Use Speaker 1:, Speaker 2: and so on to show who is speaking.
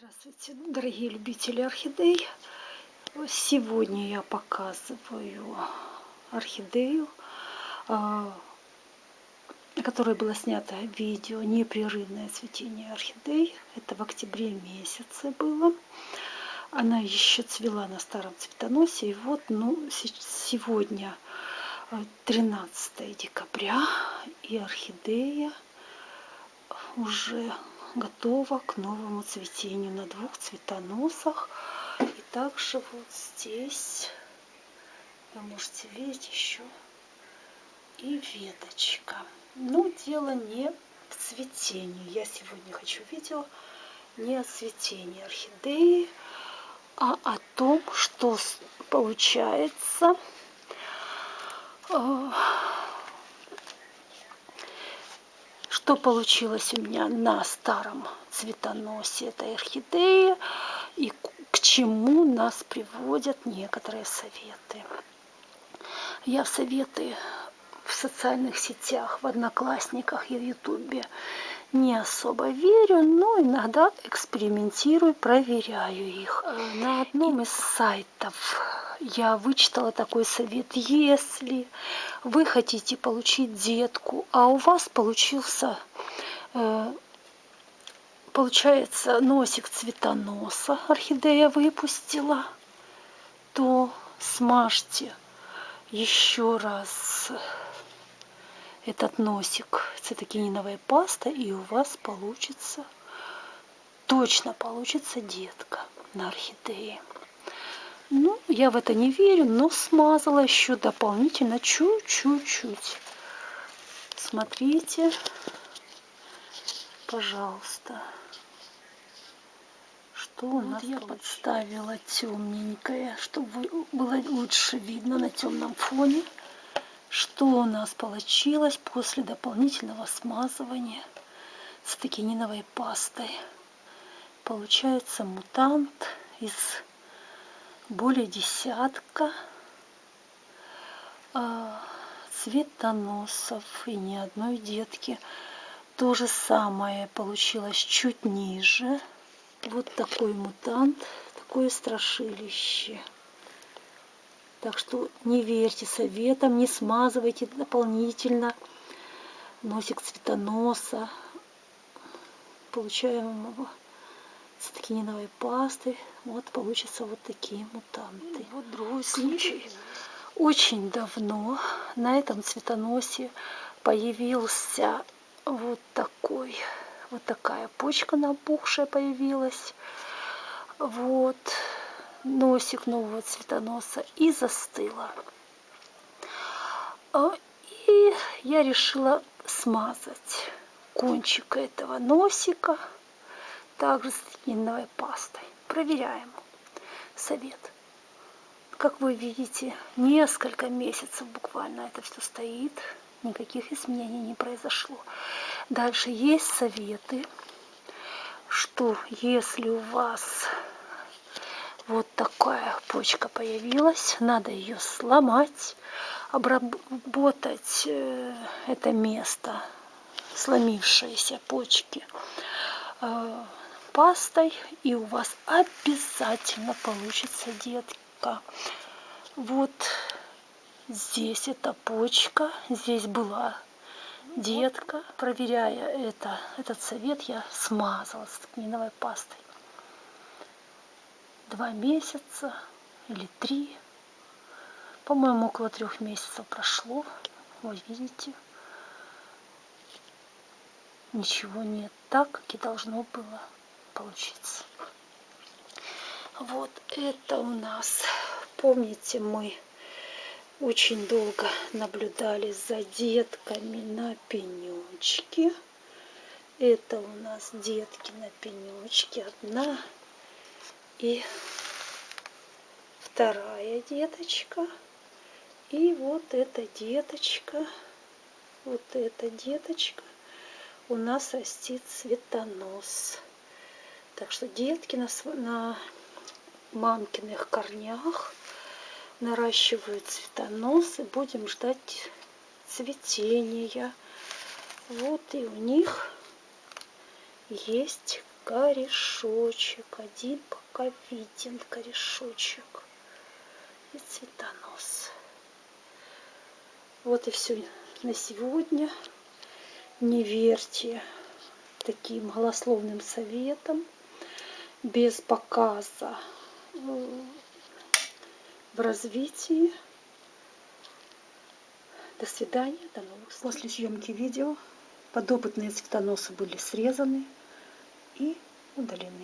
Speaker 1: Здравствуйте, дорогие любители орхидей! Сегодня я показываю орхидею, а, на которой было снято видео «Непрерывное цветение орхидей». Это в октябре месяце было. Она еще цвела на старом цветоносе. И вот ну, сегодня 13 а, декабря, и орхидея уже готова к новому цветению на двух цветоносах. И также вот здесь вы можете видеть еще и веточка. Но дело не в цветении. Я сегодня хочу видео не о цветении орхидеи, а о том, что получается э, что получилось у меня на старом цветоносе этой орхидеи и к чему нас приводят некоторые советы. Я в советы в социальных сетях, в Одноклассниках и в Ютубе не особо верю, но иногда экспериментирую, проверяю их. На одном из сайтов я вычитала такой совет. Если вы хотите получить детку, а у вас получился, э, получается, носик цветоноса, орхидея выпустила, то смажьте еще раз этот носик цитокининовой пастой, и у вас получится, точно получится детка на орхидее. Ну, я в это не верю, но смазала еще дополнительно чуть-чуть-чуть. Смотрите, пожалуйста, что у нас вот я подставила темненькое, чтобы было лучше видно на темном фоне, что у нас получилось после дополнительного смазывания с токениновой пастой. Получается мутант из более десятка а, цветоносов и ни одной детки. То же самое получилось чуть ниже. Вот такой мутант, такое страшилище. Так что не верьте советам, не смазывайте дополнительно носик цветоноса получаемого цитокининовой пасты. Вот получится вот такие мутанты. И вот другой случай. Очень давно на этом цветоносе появился вот такой, вот такая почка набухшая появилась. Вот носик нового цветоноса и застыла. А, и я решила смазать кончик этого носика также с тининовой пастой. Проверяем. Совет. Как вы видите, несколько месяцев буквально это все стоит. Никаких изменений не произошло. Дальше есть советы, что если у вас вот такая почка появилась, надо ее сломать, обработать э, это место сломившиеся почки э, пастой, и у вас обязательно получится детка. Вот здесь эта почка, здесь была детка. Проверяя это, этот совет, я смазала с тканиновой пастой. Два месяца или три. По-моему, около трех месяцев прошло. Вот видите. Ничего нет так, как и должно было получиться. Вот это у нас, помните, мы очень долго наблюдали за детками на пенечке. Это у нас детки на пенечке. Одна и вторая деточка. И вот эта деточка, вот эта деточка у нас растит цветонос. Так что детки на, на мамкиных корнях наращивают цветоносы. Будем ждать цветения. Вот и у них есть корешочек. Один пока виден корешочек. И цветонос. Вот и все на сегодня. Не верьте таким голословным советам без показа э, в развитии. До свидания, до новых встреч. После съемки видео подопытные цветоносы были срезаны и удалены.